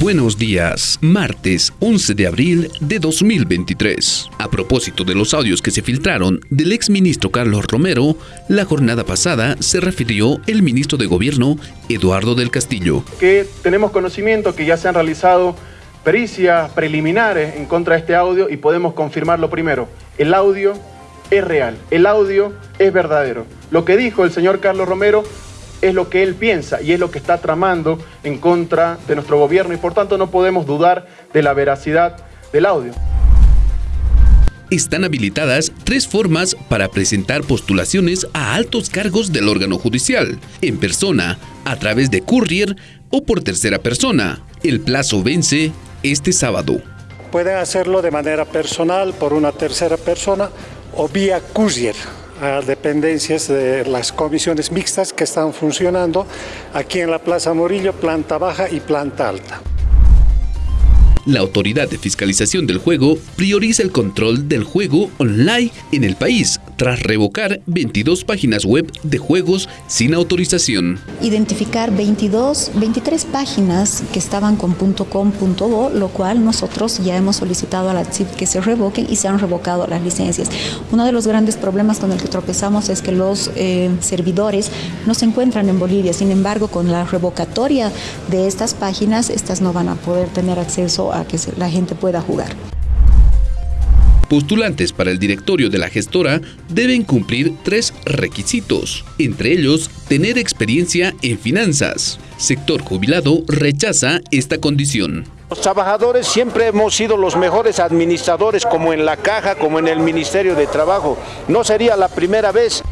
Buenos días, martes 11 de abril de 2023. A propósito de los audios que se filtraron del exministro Carlos Romero, la jornada pasada se refirió el ministro de Gobierno, Eduardo del Castillo. Que tenemos conocimiento que ya se han realizado pericias preliminares en contra de este audio y podemos confirmarlo primero. El audio es real, el audio es verdadero. Lo que dijo el señor Carlos Romero es lo que él piensa y es lo que está tramando en contra de nuestro gobierno y por tanto no podemos dudar de la veracidad del audio. Están habilitadas tres formas para presentar postulaciones a altos cargos del órgano judicial, en persona, a través de courier o por tercera persona. El plazo vence este sábado. Pueden hacerlo de manera personal por una tercera persona o vía courier a dependencias de las comisiones mixtas que están funcionando aquí en la Plaza Morillo, planta baja y planta alta. La Autoridad de Fiscalización del Juego prioriza el control del juego online en el país tras revocar 22 páginas web de juegos sin autorización. Identificar 22, 23 páginas que estaban con .com.do, lo cual nosotros ya hemos solicitado a la CIP que se revoquen y se han revocado las licencias. Uno de los grandes problemas con el que tropezamos es que los eh, servidores no se encuentran en Bolivia, sin embargo con la revocatoria de estas páginas, estas no van a poder tener acceso a que la gente pueda jugar. Postulantes para el directorio de la gestora deben cumplir tres requisitos, entre ellos tener experiencia en finanzas. Sector jubilado rechaza esta condición. Los trabajadores siempre hemos sido los mejores administradores como en la caja, como en el Ministerio de Trabajo. No sería la primera vez.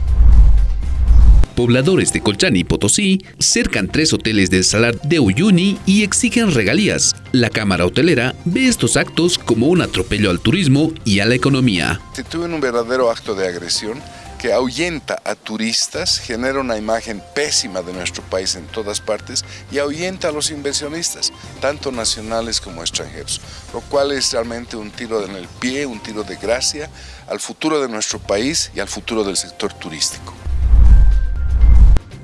Pobladores de Colchán y Potosí cercan tres hoteles del Salar de Uyuni y exigen regalías. La Cámara Hotelera ve estos actos como un atropello al turismo y a la economía. Se tuvo un verdadero acto de agresión que ahuyenta a turistas, genera una imagen pésima de nuestro país en todas partes y ahuyenta a los inversionistas, tanto nacionales como extranjeros, lo cual es realmente un tiro en el pie, un tiro de gracia al futuro de nuestro país y al futuro del sector turístico.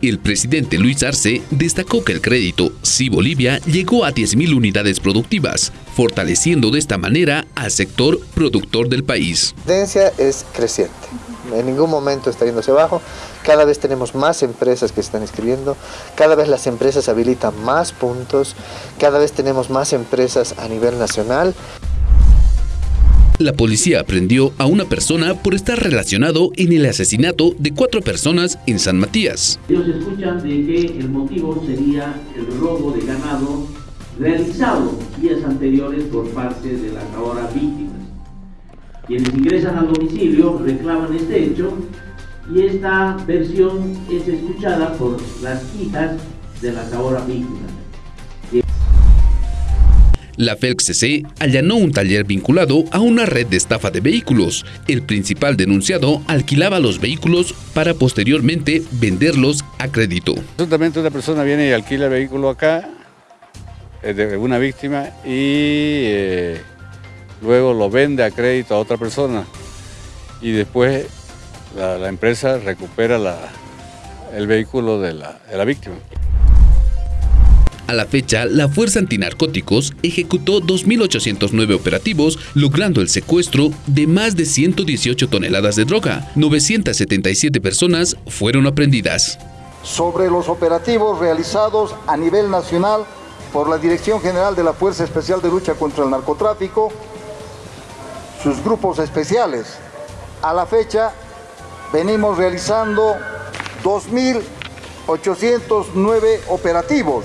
El presidente Luis Arce destacó que el crédito Sí Bolivia llegó a 10.000 unidades productivas, fortaleciendo de esta manera al sector productor del país. La tendencia es creciente, en ningún momento está yéndose abajo, cada vez tenemos más empresas que están inscribiendo, cada vez las empresas habilitan más puntos, cada vez tenemos más empresas a nivel nacional. La policía aprendió a una persona por estar relacionado en el asesinato de cuatro personas en San Matías. Ellos escuchan de que el motivo sería el robo de ganado realizado días anteriores por parte de las ahora víctimas. Quienes ingresan al domicilio reclaman este hecho y esta versión es escuchada por las hijas de las ahora víctimas. La FELCC allanó un taller vinculado a una red de estafa de vehículos. El principal denunciado alquilaba los vehículos para posteriormente venderlos a crédito. Absolutamente una persona viene y alquila el vehículo acá, de una víctima, y eh, luego lo vende a crédito a otra persona. Y después la, empresa recupera el vehículo de la víctima. A la fecha, la Fuerza Antinarcóticos ejecutó 2.809 operativos, logrando el secuestro de más de 118 toneladas de droga. 977 personas fueron aprendidas. Sobre los operativos realizados a nivel nacional por la Dirección General de la Fuerza Especial de Lucha contra el Narcotráfico, sus grupos especiales, a la fecha venimos realizando 2.809 operativos